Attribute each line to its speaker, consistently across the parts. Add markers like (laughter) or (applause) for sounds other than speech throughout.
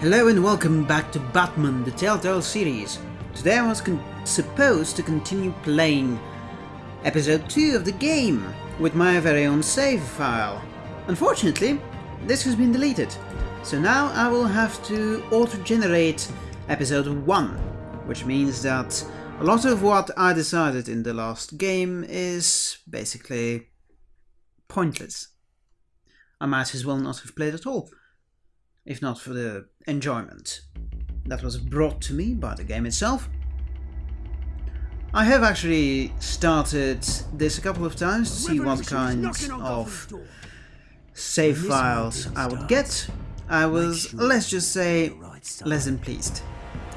Speaker 1: Hello and welcome back to Batman, the Telltale series. Today I was supposed to continue playing episode 2 of the game with my very own save file. Unfortunately, this has been deleted, so now I will have to auto-generate episode 1, which means that a lot of what I decided in the last game is basically pointless. I might as well not have played at all if not for the enjoyment that was brought to me by the game itself. I have actually started this a couple of times to see what kind of save files I would get. I was, let's just say, less than pleased.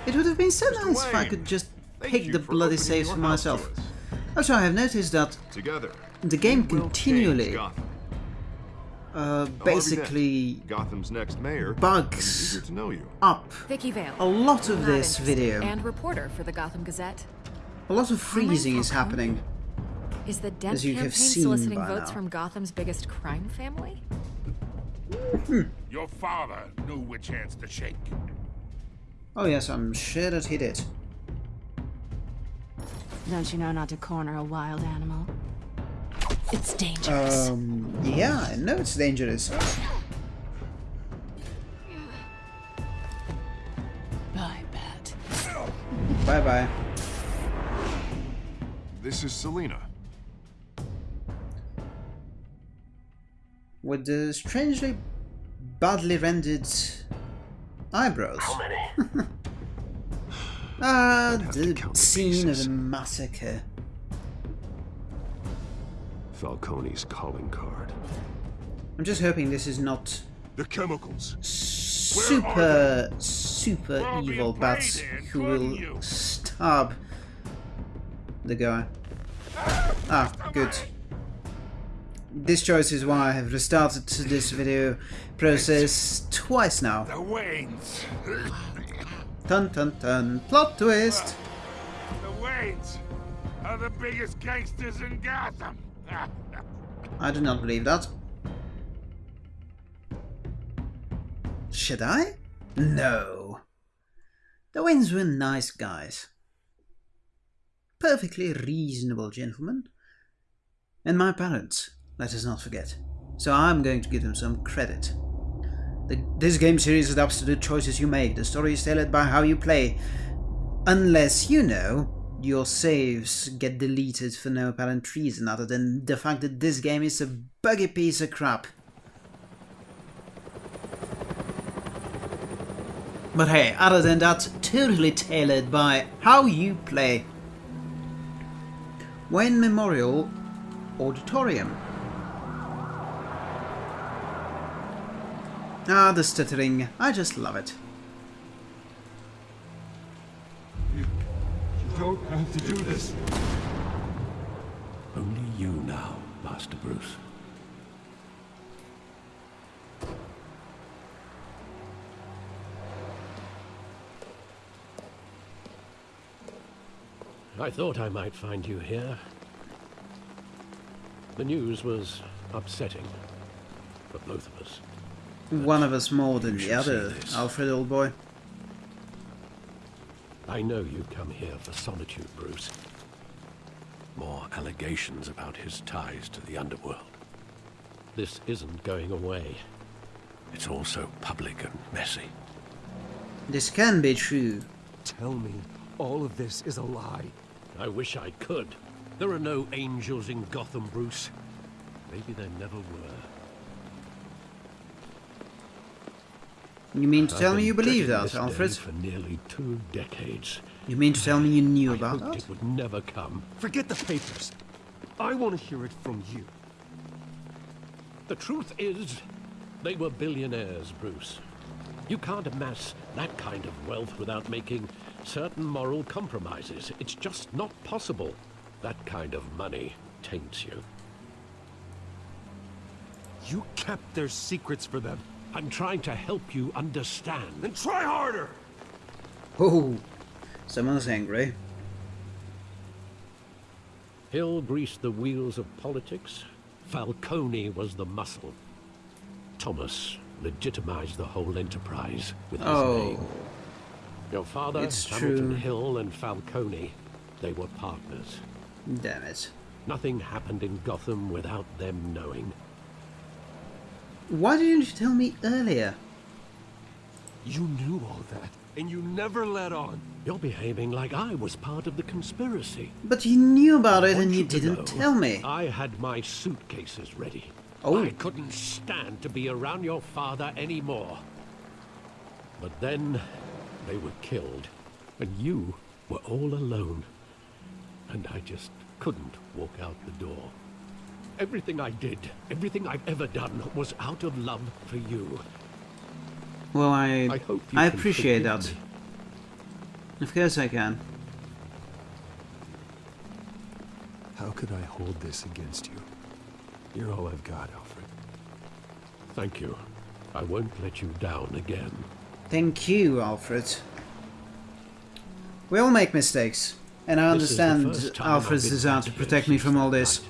Speaker 1: It would have been so nice if I could just pick the bloody saves for myself. Also, I have noticed that the game continually uh, basically
Speaker 2: Gotham's next mayor
Speaker 1: bugs
Speaker 2: to know you.
Speaker 1: up
Speaker 3: Vicki Vale,
Speaker 1: a lot of this video.
Speaker 3: and reporter for the Gotham Gazette.
Speaker 1: A lot of freezing is happening.
Speaker 3: Is the death
Speaker 1: As you have
Speaker 3: campaign
Speaker 1: seen
Speaker 3: soliciting votes
Speaker 1: now.
Speaker 3: from Gotham's biggest crime family?
Speaker 4: Your father knew which hands to shake.
Speaker 1: Oh yes, I'm sure that he did.
Speaker 5: Don't you know not to corner a wild animal? It's dangerous.
Speaker 1: Um, yeah, I know it's dangerous.
Speaker 5: Bye, Bat.
Speaker 1: Bye bye.
Speaker 2: This is Selina.
Speaker 1: With the strangely badly rendered eyebrows.
Speaker 6: How many? (laughs)
Speaker 1: Ah,
Speaker 2: have
Speaker 1: the
Speaker 2: count the
Speaker 1: scene of
Speaker 2: pieces.
Speaker 1: a massacre.
Speaker 6: Falcone's calling card.
Speaker 1: I'm just hoping this is not
Speaker 4: The chemicals.
Speaker 1: super, super
Speaker 4: We're all being
Speaker 1: evil bats
Speaker 4: here,
Speaker 1: who will
Speaker 4: you.
Speaker 1: stab the guy. Ah, good. This choice is why I have restarted this video process twice now.
Speaker 4: The Waynes.
Speaker 1: Dun dun dun. Plot twist.
Speaker 4: The Waynes are the biggest gangsters in Gotham.
Speaker 1: I do not believe that. Should I? No. The Waynes were nice guys. Perfectly reasonable gentlemen. And my parents, let us not forget. So I'm going to give them some credit. The, this game series adapts to the choices you make. The story is tailored by how you play. Unless, you know, your saves get deleted for no apparent reason other than the fact that this game is a buggy piece of crap. But hey, other than that, totally tailored by how you play. Wayne Memorial Auditorium. Ah, the stuttering. I just love it.
Speaker 4: Don't have to do this.
Speaker 6: Only you now, Master Bruce.
Speaker 7: I thought I might find you here. The news was upsetting for both of us.
Speaker 1: One of us more than the other. Alfred, old boy.
Speaker 7: I know you come here for solitude, Bruce.
Speaker 6: More allegations about his ties to the underworld.
Speaker 7: This isn't going away.
Speaker 6: It's all so public and messy.
Speaker 1: This can be true.
Speaker 8: Tell me all of this is a lie.
Speaker 7: I wish I could. There are no angels in Gotham, Bruce. Maybe there never were.
Speaker 1: You mean to tell me you believe that, Alfred?
Speaker 7: For nearly two decades.
Speaker 1: You mean to tell me you knew
Speaker 7: I
Speaker 1: about
Speaker 7: hoped
Speaker 1: that?
Speaker 7: it would never come.
Speaker 8: Forget the papers. I want to hear it from you.
Speaker 7: The truth is, they were billionaires, Bruce. You can't amass that kind of wealth without making certain moral compromises. It's just not possible. That kind of money taints you.
Speaker 8: You kept their secrets for them.
Speaker 7: I'm trying to help you understand.
Speaker 8: Then try harder!
Speaker 1: Oh, someone's angry.
Speaker 7: Hill greased the wheels of politics. Falcone was the muscle. Thomas legitimized the whole enterprise with his
Speaker 1: Oh,
Speaker 7: name. Your father,
Speaker 1: It's
Speaker 7: Hamilton
Speaker 1: true.
Speaker 7: Hill and Falcone, they were partners.
Speaker 1: damn it.
Speaker 7: Nothing happened in Gotham without them knowing.
Speaker 1: Why didn't you tell me earlier?
Speaker 8: You knew all that, and you never let on.
Speaker 7: You're behaving like I was part of the conspiracy.
Speaker 1: But you knew about it and you
Speaker 7: to
Speaker 1: didn't
Speaker 7: know,
Speaker 1: tell me.
Speaker 7: I had my suitcases ready.
Speaker 1: Oh.
Speaker 7: I couldn't stand to be around your father anymore. But then they were killed, and you were all alone. And I just couldn't walk out the door. Everything I did, everything I've ever done, was out of love for you.
Speaker 1: Well, I
Speaker 7: I hope you
Speaker 1: I appreciate that.
Speaker 7: me.
Speaker 1: Of course I can.
Speaker 8: How could I hold this against you? You're all I've got, Alfred.
Speaker 7: Thank you. I won't let you down again.
Speaker 1: Thank you, Alfred. We all make mistakes, and I
Speaker 7: This
Speaker 1: understand Alfred's desire to protect me from all this.
Speaker 7: night.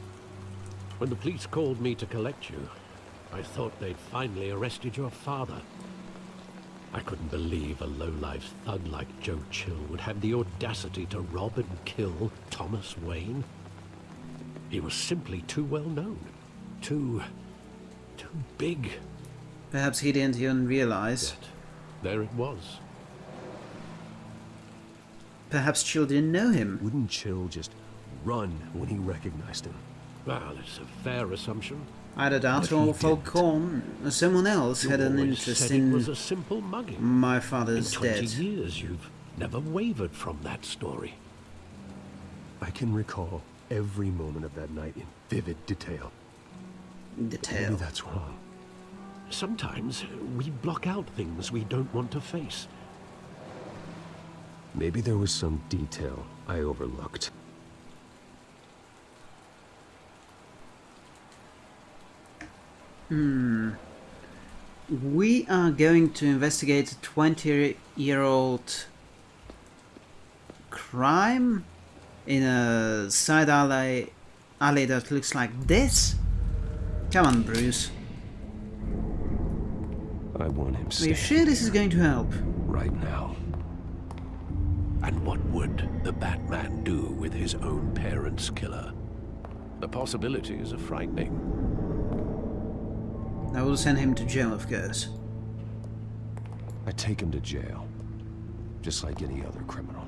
Speaker 7: When the police called me to collect you, I thought they'd finally arrested your father. I couldn't believe a low-life thug like Joe Chill would have the audacity to rob and kill Thomas Wayne. He was simply too well known. Too... too big.
Speaker 1: Perhaps he didn't even realize.
Speaker 7: Yet, there it was.
Speaker 1: Perhaps Chill didn't know him.
Speaker 8: Wouldn't Chill just run when he recognized him?
Speaker 7: Well, it's a fair assumption.
Speaker 1: Either that
Speaker 8: But he
Speaker 1: or
Speaker 8: didn't.
Speaker 1: Falcone someone else
Speaker 7: You
Speaker 1: had an interest in
Speaker 7: was a simple mugging.
Speaker 1: my
Speaker 7: In
Speaker 1: father's
Speaker 7: 20
Speaker 1: death.
Speaker 7: years, you've never wavered from that story.
Speaker 8: I can recall every moment of that night in vivid detail.
Speaker 1: Detail.
Speaker 8: Maybe that's wrong.
Speaker 7: Sometimes we block out things we don't want to face.
Speaker 8: Maybe there was some detail I overlooked. Hmm.
Speaker 1: We are going to investigate a 20 year old crime in a side alley, alley that looks like this? Come on, Bruce.
Speaker 8: I want him
Speaker 1: Are you sure this is going to help?
Speaker 8: right now.
Speaker 6: And what would the Batman do with his own parents' killer? The possibilities are frightening.
Speaker 1: I will send him to jail, of course.
Speaker 8: I take him to jail. Just like any other criminal.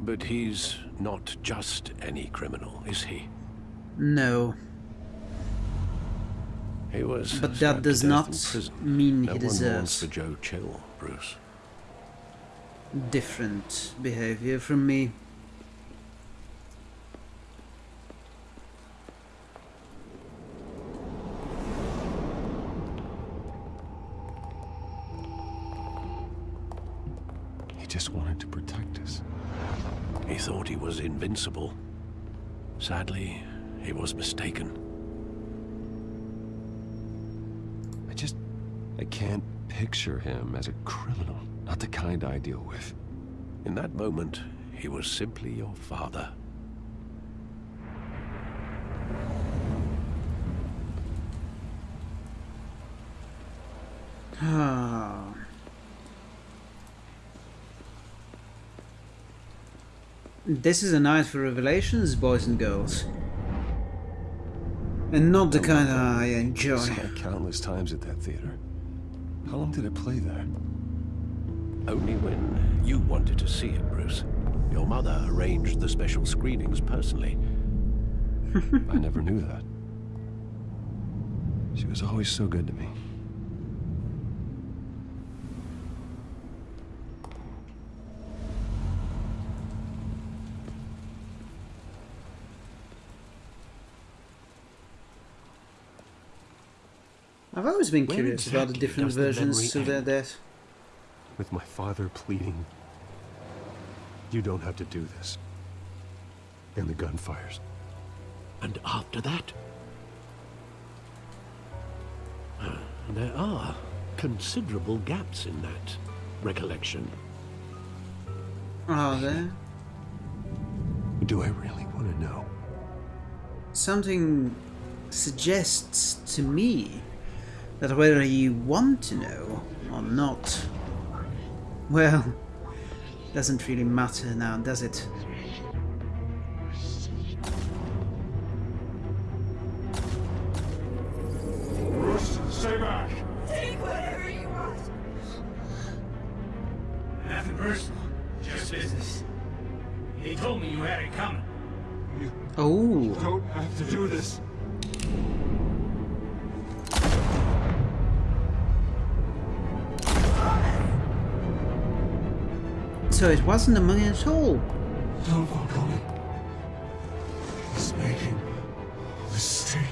Speaker 6: But he's not just any criminal, is he?
Speaker 1: No,
Speaker 6: He was
Speaker 1: but that does not
Speaker 6: in prison.
Speaker 1: mean
Speaker 6: no
Speaker 1: he
Speaker 6: one wants
Speaker 1: deserves
Speaker 6: for Joe Chill, Bruce.
Speaker 1: different behavior from me.
Speaker 8: He
Speaker 6: thought he was invincible. Sadly, he was mistaken.
Speaker 8: I just... I can't picture him as a criminal. Not the kind I deal with.
Speaker 6: In that moment, he was simply your father.
Speaker 1: Ah. This is a night for revelations, boys and girls. And not the kind I enjoy.
Speaker 8: Saw it countless times at that theater. How long did it play there?
Speaker 6: Only when you wanted to see it, Bruce. Your mother arranged the special screenings personally. (laughs)
Speaker 8: I never knew that. She was always so good to me.
Speaker 1: I've always been
Speaker 7: Where
Speaker 1: curious about the different
Speaker 7: does the
Speaker 1: versions of their death.
Speaker 8: With my father pleading, You don't have to do this. And the gun fires.
Speaker 7: And after that? Uh, there are considerable gaps in that recollection.
Speaker 1: Are there?
Speaker 8: Do I really want to know?
Speaker 1: Something suggests to me But whether you want to know or not, well, doesn't really matter now, does it?
Speaker 4: Bruce, stay back.
Speaker 9: Take whatever you want.
Speaker 10: Nothing personal, just business. He told me you had it coming.
Speaker 1: Oh,
Speaker 2: Don't have to do this.
Speaker 1: So it wasn't a mummy at all.
Speaker 8: Don't walk on it. He's making a mistake.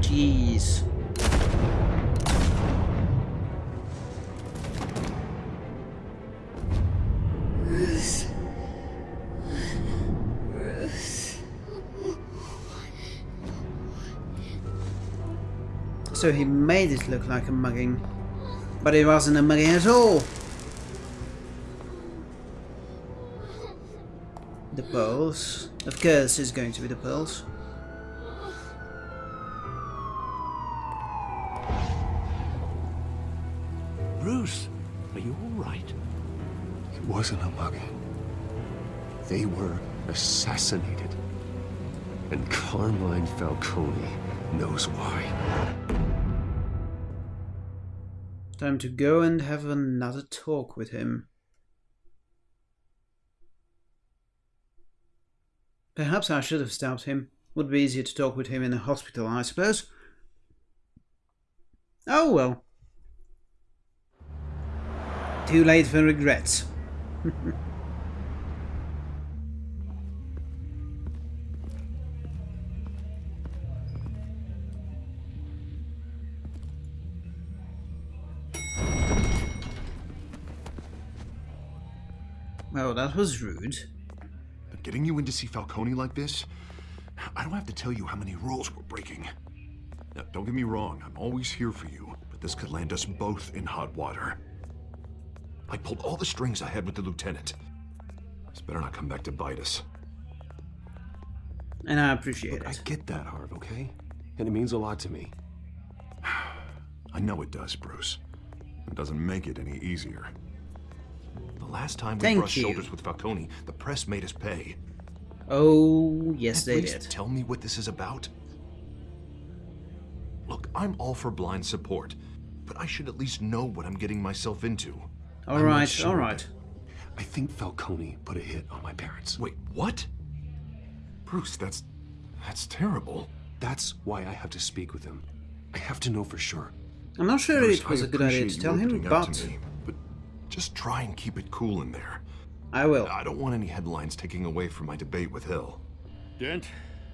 Speaker 1: Jeez. So he made it look like a mugging, but it wasn't a mugging at all. The pearls. Of course it's going to be the pearls.
Speaker 6: Bruce, are you all right?
Speaker 8: It wasn't a mugging. They were assassinated. And Carmine Falcone knows why.
Speaker 1: Time to go and have another talk with him. Perhaps I should have stopped him. Would be easier to talk with him in a hospital, I suppose. Oh well. Too late for regrets. (laughs) well, that was rude.
Speaker 2: But getting you in to see Falcone like this, I don't have to tell you how many rules we're breaking. Now, don't get me wrong, I'm always here for you, but this could land us both in hot water. I pulled all the strings I had with the lieutenant. This better not come back to bite us.
Speaker 1: And I appreciate
Speaker 8: Look, I get that, Harv, okay? And it means a lot to me. (sighs)
Speaker 2: I know it does, Bruce. It doesn't make it any easier. The last time we
Speaker 1: Thank
Speaker 2: brushed
Speaker 1: you.
Speaker 2: shoulders with Falcone, the press made us pay.
Speaker 1: Oh, yes
Speaker 2: At
Speaker 1: they
Speaker 2: least
Speaker 1: did.
Speaker 2: tell me what this is about. Look, I'm all for blind support, but I should at least know what I'm getting myself into.
Speaker 1: All
Speaker 8: I'm
Speaker 1: right,
Speaker 8: sure
Speaker 1: all right.
Speaker 8: I think Falcone put a hit on my parents.
Speaker 2: Wait, what? Bruce, that's that's terrible.
Speaker 8: That's why I have to speak with him. I have to know for sure.
Speaker 1: I'm not sure
Speaker 2: Bruce,
Speaker 1: it was
Speaker 2: I
Speaker 1: a good idea to tell him,
Speaker 2: opening up to
Speaker 1: but
Speaker 2: just try and keep it cool in there.
Speaker 1: I will.
Speaker 2: I don't want any headlines taking away from my debate with Hill.
Speaker 4: Dent,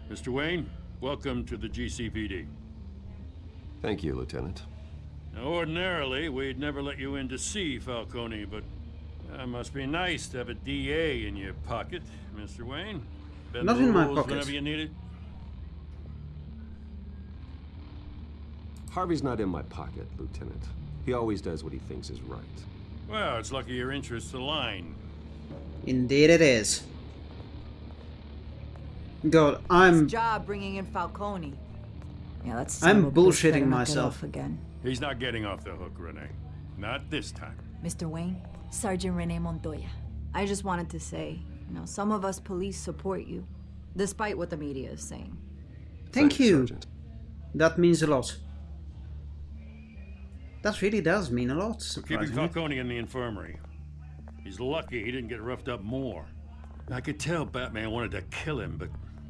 Speaker 4: Mr. Wayne, welcome to the GCPD.
Speaker 8: Thank you, Lieutenant.
Speaker 4: Now, ordinarily, we'd never let you in to see Falcone, but that must be nice to have a DA in your pocket, Mr. Wayne. Bend
Speaker 1: Not in my
Speaker 4: rules
Speaker 1: pocket.
Speaker 4: Whenever you need it.
Speaker 11: Harvey's not in my pocket, Lieutenant. He always does what he thinks is right.
Speaker 4: Well, it's lucky your interests align.
Speaker 1: Indeed it is. God, I'm
Speaker 9: job bringing in Falcone. Yeah, that's.
Speaker 1: I'm bullshitting myself.
Speaker 9: again.
Speaker 4: He's not getting off the hook, Renee. Not this time.
Speaker 9: Mr. Wayne, Sergeant Renee Montoya. I just wanted to say, you know, some of us police support you, despite what the media is saying.
Speaker 1: Thank
Speaker 8: Thanks,
Speaker 1: you.
Speaker 8: Sergeant.
Speaker 1: That means a lot. That really does mean a lot,
Speaker 4: We're keeping. Falcone in the infirmary. He's lucky he didn't get roughed up more. I could tell Batman wanted to kill him, but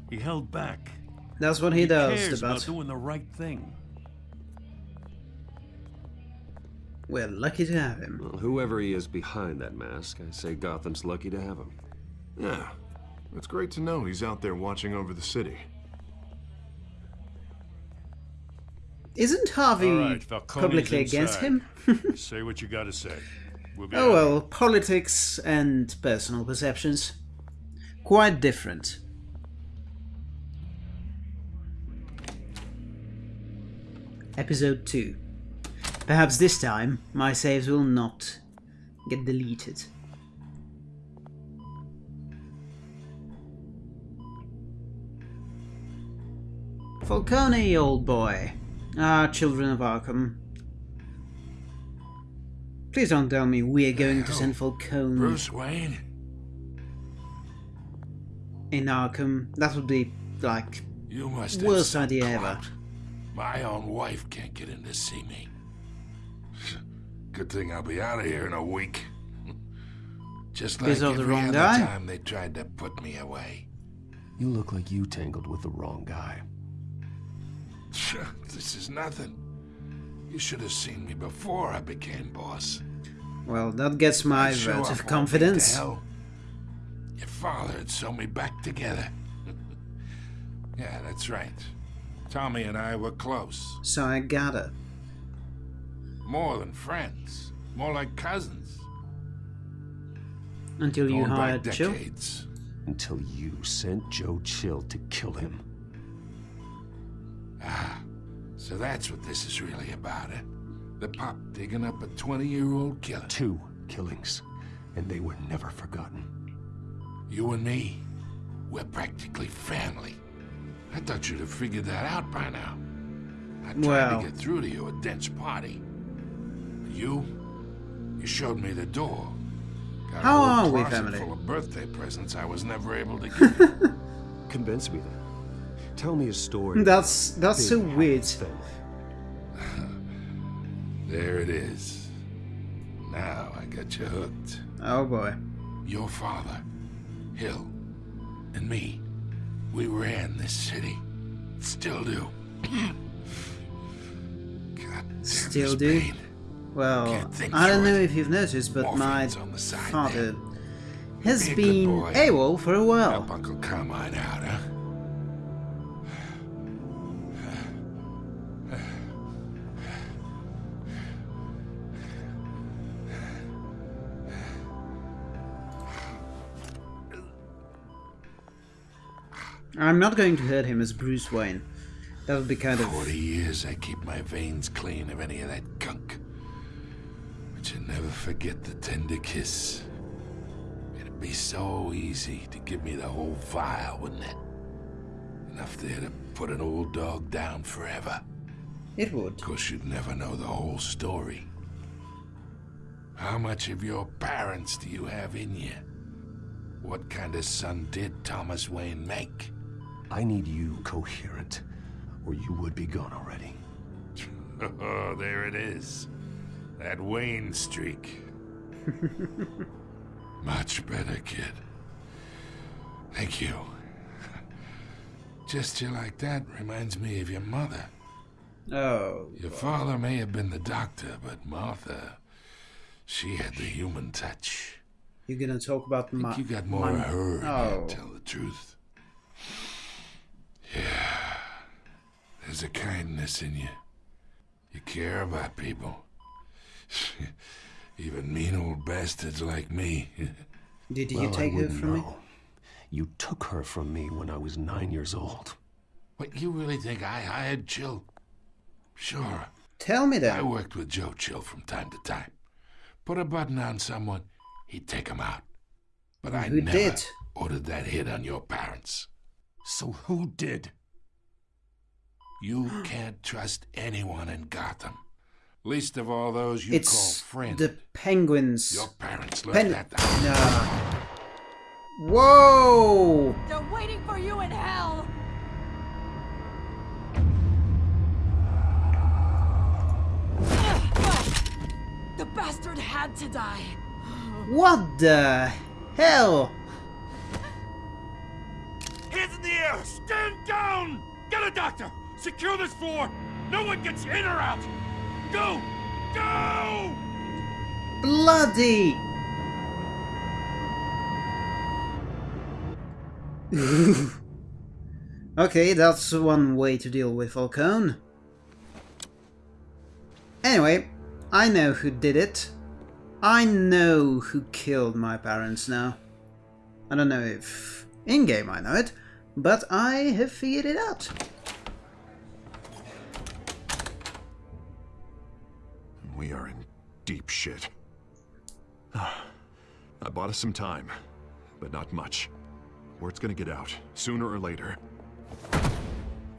Speaker 4: he held back.
Speaker 1: That's what he, does,
Speaker 4: cares
Speaker 1: the
Speaker 4: about doing the right thing.
Speaker 1: We're lucky to have him.
Speaker 11: Well, whoever he is behind that mask, I say Gotham's lucky to have him.
Speaker 2: Yeah, it's great to know he's out there watching over the city.
Speaker 1: Isn't Harvey
Speaker 4: right,
Speaker 1: publicly against him? (laughs)
Speaker 4: say what you gotta say. We'll
Speaker 1: oh
Speaker 4: out.
Speaker 1: well, politics and personal perceptions. Quite different. Episode 2. Perhaps this time my saves will not get deleted. Falcone, old boy. Ah, children of Arkham. Please don't tell me we're going to send Falcone
Speaker 12: Bruce Wayne?
Speaker 1: in Arkham. That would be, like,
Speaker 12: You must have
Speaker 1: worst
Speaker 12: some
Speaker 1: idea ever.
Speaker 12: My own wife can't get in to see me. Good thing I'll be out of here in a week. Just like
Speaker 1: Is that the wrong
Speaker 12: other
Speaker 1: guy?
Speaker 12: time they tried to put me away.
Speaker 6: You look like you tangled with the wrong guy.
Speaker 12: This is nothing. You should have seen me before I became boss.
Speaker 1: Well, that gets my
Speaker 12: I'd show
Speaker 1: vote
Speaker 12: up
Speaker 1: of confidence.
Speaker 12: to hell. Your father had sewn me back together. (laughs) yeah, that's right. Tommy and I were close.
Speaker 1: So I gotta.
Speaker 12: More than friends. More like cousins.
Speaker 1: Until you
Speaker 12: Going back
Speaker 1: hired Chill.
Speaker 6: Until you sent Joe Chill to kill him.
Speaker 12: Ah, so that's what this is really about, eh? The pop digging up a 20-year-old killer.
Speaker 6: Two killings, and they were never forgotten.
Speaker 12: You and me, we're practically family. I thought you'd have figured that out by now. I tried
Speaker 1: Well.
Speaker 12: to get through to you at Dent's party. You, you showed me the door. Got a
Speaker 1: How
Speaker 12: whole
Speaker 1: are we,
Speaker 12: closet
Speaker 1: family?
Speaker 12: full of birthday presents I was never able to (laughs) give you.
Speaker 8: Convince me then. Tell me a story.
Speaker 1: That's that's so weird.
Speaker 8: thing. (laughs)
Speaker 12: there it is. Now I got you hooked.
Speaker 1: Oh boy.
Speaker 12: Your father, Hill, and me, we ran this city. Still do. (clears throat) God
Speaker 1: Still do?
Speaker 12: pain.
Speaker 1: Well, I don't know
Speaker 12: it.
Speaker 1: if you've noticed, but my
Speaker 12: Morphine's on the side
Speaker 1: father has
Speaker 12: Be
Speaker 1: been. AWOL for a while.
Speaker 12: Help Uncle Carmine out, huh?
Speaker 1: I'm not going to hurt him as Bruce Wayne. That would be kind of
Speaker 12: Forty years I keep my veins clean of any of that gunk. But you never forget the tender kiss. It'd be so easy to give me the whole vial, wouldn't it? Enough there to put an old dog down forever.
Speaker 1: it would.
Speaker 12: Of course, you'd never know the whole story. How much of your parents do you have in you? What kind of son did Thomas Wayne make?
Speaker 6: I need you coherent, or you would be gone already. (laughs)
Speaker 12: Oh, there it is. That Wayne streak. (laughs) Much better, kid. Thank you. (laughs) Gesture like that reminds me of your mother.
Speaker 1: Oh.
Speaker 12: Your father may have been the doctor, but Martha, she had the human touch.
Speaker 1: You're gonna talk about
Speaker 12: I
Speaker 1: my.
Speaker 12: you got more
Speaker 1: my-
Speaker 12: of her in
Speaker 1: Oh.
Speaker 12: tell the truth. There's a kindness in you. You care about people. (laughs) Even mean old bastards like me. (laughs)
Speaker 1: Did you
Speaker 6: Well,
Speaker 1: take her from me?
Speaker 6: You took her from me when I was nine years old.
Speaker 12: What, you really think I hired Chill? Sure.
Speaker 1: Tell me
Speaker 12: that.
Speaker 1: I
Speaker 12: worked with Joe Chill from time to time. Put a button on someone, he'd take him out. But I
Speaker 1: Who
Speaker 12: never
Speaker 1: did?
Speaker 12: ordered that hit on your parents.
Speaker 6: So who did?
Speaker 12: You can't trust anyone in Gotham. Least of all those you
Speaker 1: It's
Speaker 12: call friends.
Speaker 1: the penguins.
Speaker 12: Your parents learned
Speaker 1: Pen-
Speaker 12: that. the-
Speaker 1: Nah. Whoa!
Speaker 9: They're waiting for you in hell! (sighs) The bastard had to die.
Speaker 1: What the hell?
Speaker 4: Hands in the air! Stand down! Get a doctor! Secure this floor! No one gets in or out! Go! Go!
Speaker 1: Bloody! (laughs) okay, that's one way to deal with Falcone. Anyway, I know who did it. I know who killed my parents now. I don't know if in-game I know it, but I have figured it out.
Speaker 2: We are in deep shit. Ah, I bought us some time, but not much. Word's gonna get out, sooner or later.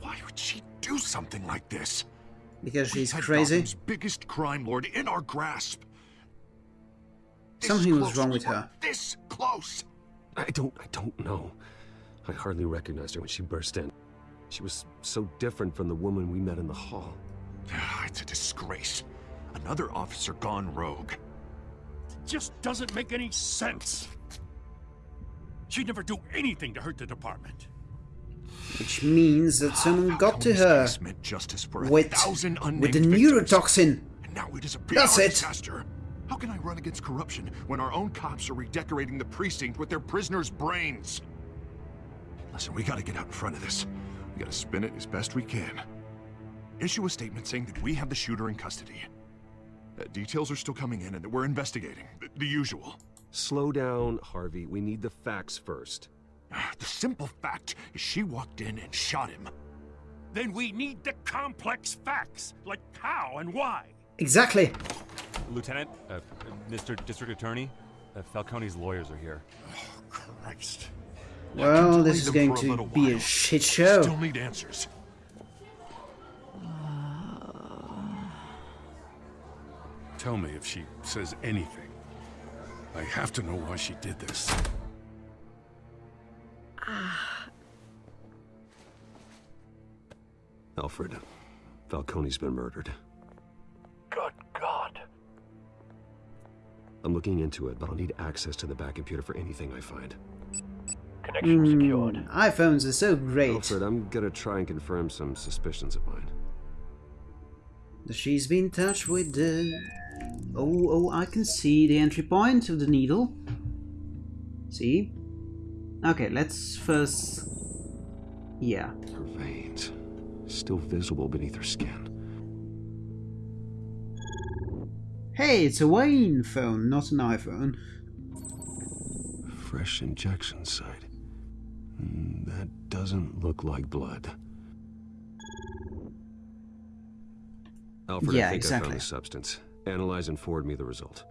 Speaker 2: Why would she do something like this?
Speaker 1: Because
Speaker 2: We
Speaker 1: she's
Speaker 2: had
Speaker 1: crazy?
Speaker 2: Gotham's biggest crime lord in our grasp. This
Speaker 1: Something was wrong with her.
Speaker 2: This close.
Speaker 8: I don't, I don't know. I hardly recognized her when she burst in. She was so different from the woman we met in the hall.
Speaker 2: Ah, it's a disgrace. Another officer gone rogue.
Speaker 4: It just doesn't make any sense. She'd never do anything to hurt the department.
Speaker 1: Which means that someone ah, got to her
Speaker 2: justice for
Speaker 1: with, with the neurotoxin.
Speaker 2: And now it is a PR
Speaker 1: That's it.
Speaker 2: disaster. How can I run against corruption when our own cops are redecorating the precinct with their prisoners' brains? Listen, we gotta get out in front of this. We gotta spin it as best we can. Issue a statement saying that we have the shooter in custody. Uh, details are still coming in and we're investigating. The, the usual.
Speaker 8: Slow down, Harvey. We need the facts first.
Speaker 2: The simple fact is she walked in and shot him.
Speaker 4: Then we need the complex facts, like how and why.
Speaker 1: Exactly.
Speaker 13: Lieutenant, uh, Mr. District Attorney, uh, Falcone's lawyers are here.
Speaker 4: Christ.
Speaker 1: Well, this is going
Speaker 2: for a
Speaker 1: to be a shit show.
Speaker 2: Still need answers.
Speaker 12: Tell me if she says anything. I have to know why she did this. Ah.
Speaker 8: Alfred, Falcone's been murdered.
Speaker 7: Good God.
Speaker 8: I'm looking into it, but I'll need access to the back computer for anything I find.
Speaker 7: Connection secured.
Speaker 1: Mm, iPhones are so great.
Speaker 8: Alfred, I'm gonna try and confirm some suspicions of mine.
Speaker 1: She's been touched with the... Oh, oh, I can see the entry point of the needle. See? Okay, let's first... Yeah.
Speaker 8: Her veins, still visible beneath her skin.
Speaker 1: Hey, it's a Wayne phone, not an iPhone.
Speaker 8: Fresh injection site. Mm, That doesn't look like blood. Alfred,
Speaker 1: Yeah,
Speaker 8: I think I
Speaker 1: exactly.
Speaker 8: found the substance. Analyze and forward me the result.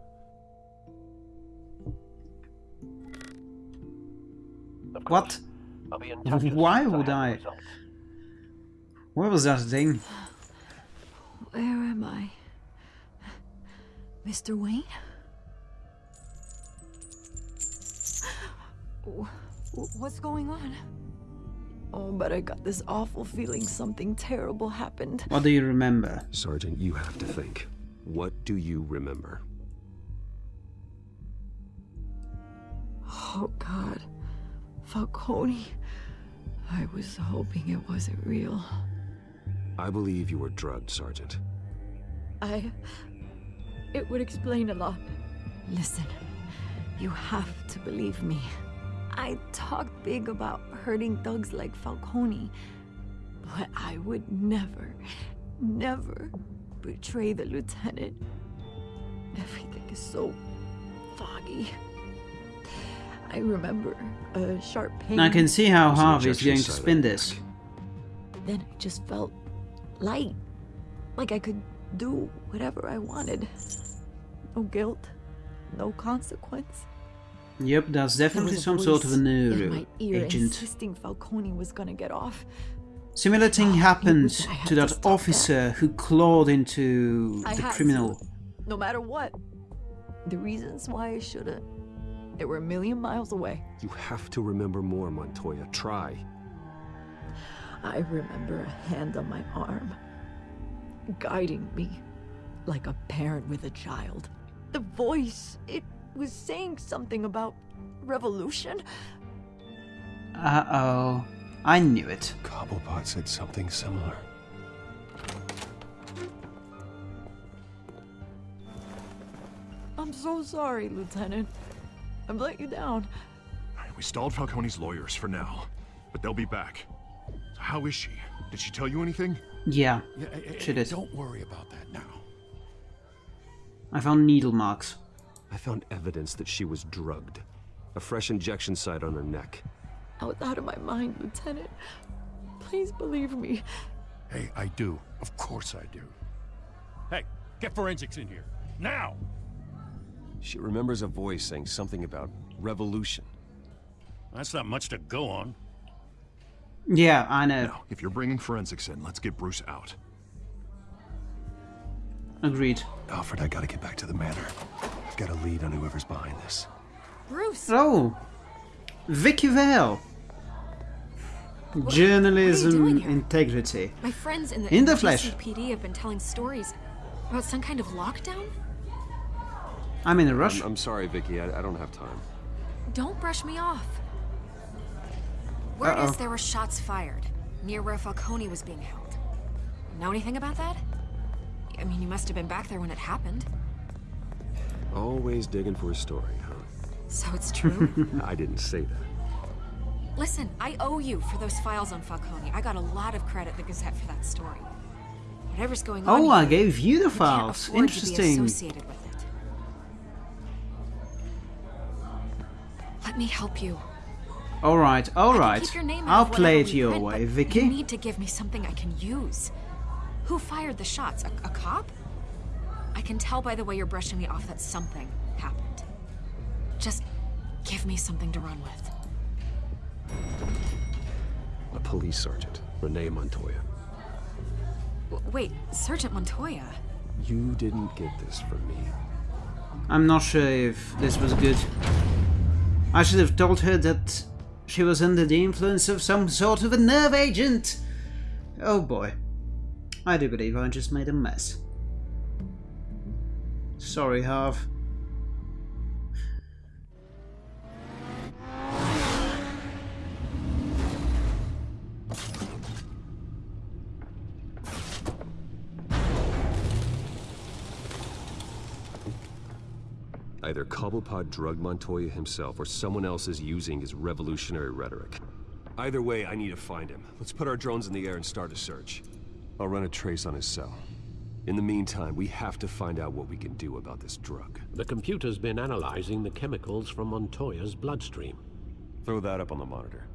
Speaker 1: What?
Speaker 7: I'll be in (laughs) touch as
Speaker 1: Why would I?
Speaker 7: results.
Speaker 1: What was that thing?
Speaker 9: Where am I? Mr. Wayne? Wh- wh- What's going on? Oh, but I got this awful feeling something terrible happened.
Speaker 1: What do you remember?
Speaker 8: Sergeant, you have to think. What do you remember?
Speaker 9: Oh, God. Falcone. I was hoping it wasn't real.
Speaker 8: I believe you were drugged, Sergeant.
Speaker 9: I. It would explain a lot. Listen, you have to believe me. I talked big about hurting thugs like Falcone, but I would never, never betray the lieutenant. Everything is so foggy. I remember a sharp pain.
Speaker 1: I can see how
Speaker 8: There's an
Speaker 1: Harvey is going to spin this.
Speaker 8: neck.
Speaker 9: Then I just felt light. Like I could do whatever I wanted. No guilt, no consequence.
Speaker 1: Yep, that's
Speaker 9: There
Speaker 1: definitely
Speaker 9: was a
Speaker 1: some sort of a
Speaker 9: voice in my ear
Speaker 1: agent.
Speaker 9: insisting Falcone was gonna get off.
Speaker 1: Similar thing happened
Speaker 9: I had
Speaker 1: to
Speaker 9: to
Speaker 1: that officer who clawed into
Speaker 9: I
Speaker 1: the criminal.
Speaker 9: to, no matter what. The reasons why I shouldn't, they were a million miles away.
Speaker 8: You have to remember more, Montoya. Try.
Speaker 9: I remember a hand on my arm, guiding me like a parent with a child. The voice, it was saying something about revolution.
Speaker 1: Uh oh. I knew it.
Speaker 8: Cobblepot said something similar.
Speaker 9: I'm so sorry, Lieutenant. I've let you down.
Speaker 2: We stalled Falcone's lawyers for now, but they'll be back. So how is she? Did she tell you anything?
Speaker 1: Yeah,
Speaker 12: Yeah, eh, eh,
Speaker 1: she did.
Speaker 12: Don't worry about that now.
Speaker 1: I found needle marks.
Speaker 8: I found evidence that she was drugged. A fresh injection site on her neck.
Speaker 9: I was out of my mind, Lieutenant. Please believe me.
Speaker 12: Hey, I do. Of course I do.
Speaker 4: Hey, get forensics in here. Now!
Speaker 8: She remembers a voice saying something about revolution.
Speaker 4: That's not much to go on.
Speaker 1: Yeah, I know.
Speaker 2: Now, if you're bringing forensics in, let's get Bruce out.
Speaker 1: Agreed.
Speaker 8: Alfred, I gotta get back to the manor. I've got a lead on whoever's behind this.
Speaker 3: Bruce!
Speaker 1: Oh! Vicki Vale! Journalism integrity.
Speaker 3: My friends in the,
Speaker 1: In the flesh.
Speaker 3: PD have been telling stories about some kind of lockdown.
Speaker 1: I'm in a rush.
Speaker 11: I'm, I'm sorry, Vicki. I, I don't have time.
Speaker 3: Don't brush me off. Word
Speaker 11: Uh-oh.
Speaker 3: there were shots fired near where Falcone was being held. Know anything about that? I mean, you must have been back there when it happened.
Speaker 11: Always digging for a story, huh?
Speaker 3: So it's true? (laughs)
Speaker 11: I didn't say that.
Speaker 3: Listen, I owe you for those files on Falcone. I got a lot of credit at the Gazette for that story. Whatever's going on
Speaker 1: Oh, I gave you the files. Interesting.
Speaker 3: associated with it. Let me help you.
Speaker 1: Alright, alright.
Speaker 3: Your name
Speaker 1: I'll play it your
Speaker 3: print,
Speaker 1: way,
Speaker 3: but You need to give me something I can use. Who fired the shots? A, a cop? I can tell by the way you're brushing me off that something happened. Just give me something to run with.
Speaker 8: Police sergeant, Renee Montoya.
Speaker 3: W- Wait, Sergeant Montoya?
Speaker 8: You didn't get this from me.
Speaker 1: I'm not sure if this was good. I should have told her that she was under the influence of some sort of a nerve agent. Oh boy. I do believe I just made a mess. Sorry, Harv.
Speaker 8: Either Cobblepot drugged Montoya himself or someone else is using his revolutionary rhetoric. Either way, I need to find him. Let's put our drones in the air and start a search. I'll run a trace on his cell. In the meantime, we have to find out what we can do about this drug.
Speaker 7: The computer's been analyzing the chemicals from Montoya's bloodstream.
Speaker 8: Throw that up on the monitor.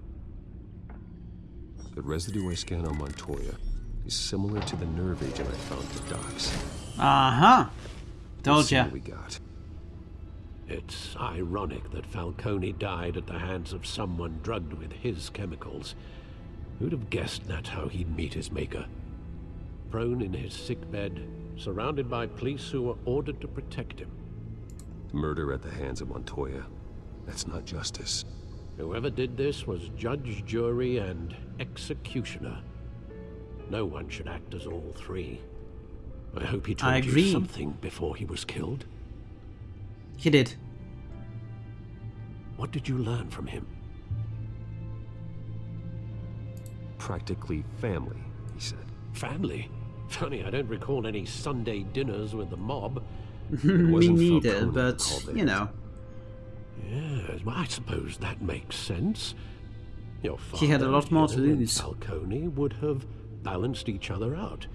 Speaker 8: The residue I scan on Montoya is similar to the nerve agent I found at the docks.
Speaker 1: Uh-huh. Told
Speaker 8: Let's see
Speaker 1: ya.
Speaker 8: what we got.
Speaker 7: It's ironic that Falcone died at the hands of someone drugged with his chemicals. Who'd have guessed that's how he'd meet his maker? Prone in his sick bed, surrounded by police who were ordered to protect him.
Speaker 8: Murder at the hands of Montoya. That's not justice.
Speaker 7: Whoever did this was judge, jury, and executioner. No one should act as all three. I hope he told
Speaker 1: I
Speaker 7: you something before he was killed.
Speaker 1: He did.
Speaker 7: What did you learn from him?
Speaker 8: Practically family, he said.
Speaker 7: Family? Funny, I don't recall any Sunday dinners with the mob. (laughs)
Speaker 1: Me
Speaker 8: wasn't
Speaker 1: neither,
Speaker 8: Falcone
Speaker 1: but, you know.
Speaker 7: Yes, well, I suppose that makes sense. Your father,
Speaker 1: He had a lot more to
Speaker 7: and
Speaker 1: lose.
Speaker 7: Falcone would have balanced each other out.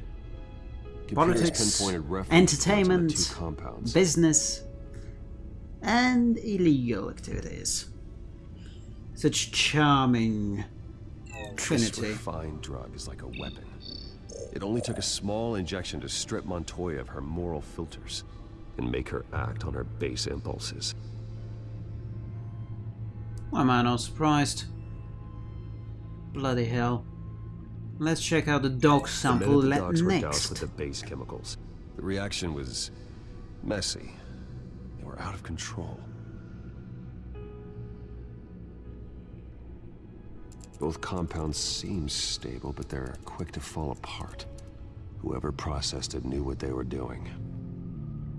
Speaker 1: Politics,
Speaker 8: pinpointed reference points on the
Speaker 1: entertainment, business, and illegal activities. Such charming trinity.
Speaker 8: This refined drug is like a weapon. It only took a small injection to strip Montoya of her moral filters and make her act on her base impulses.
Speaker 1: Why am I not surprised? Bloody hell. Let's check out the dog
Speaker 8: The
Speaker 1: sample
Speaker 8: minute the
Speaker 1: le-
Speaker 8: dogs were doused with the base chemicals, the reaction was messy. They were out of control. Both compounds seem stable, but they're quick to fall apart. Whoever processed it knew what they were doing.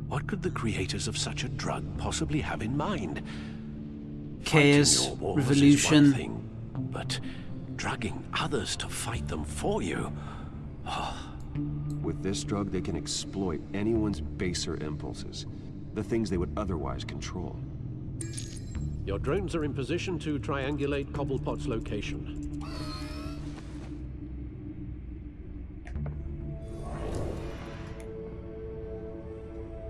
Speaker 7: What could the creators of such a drug possibly have in mind?
Speaker 1: Chaos,
Speaker 7: your wars is
Speaker 1: revolution.
Speaker 7: one thing, but drugging others to fight them for you. (sighs)
Speaker 8: With this drug, they can exploit anyone's baser impulses, the things they would otherwise control.
Speaker 7: Your drones are in position to triangulate Cobblepot's location.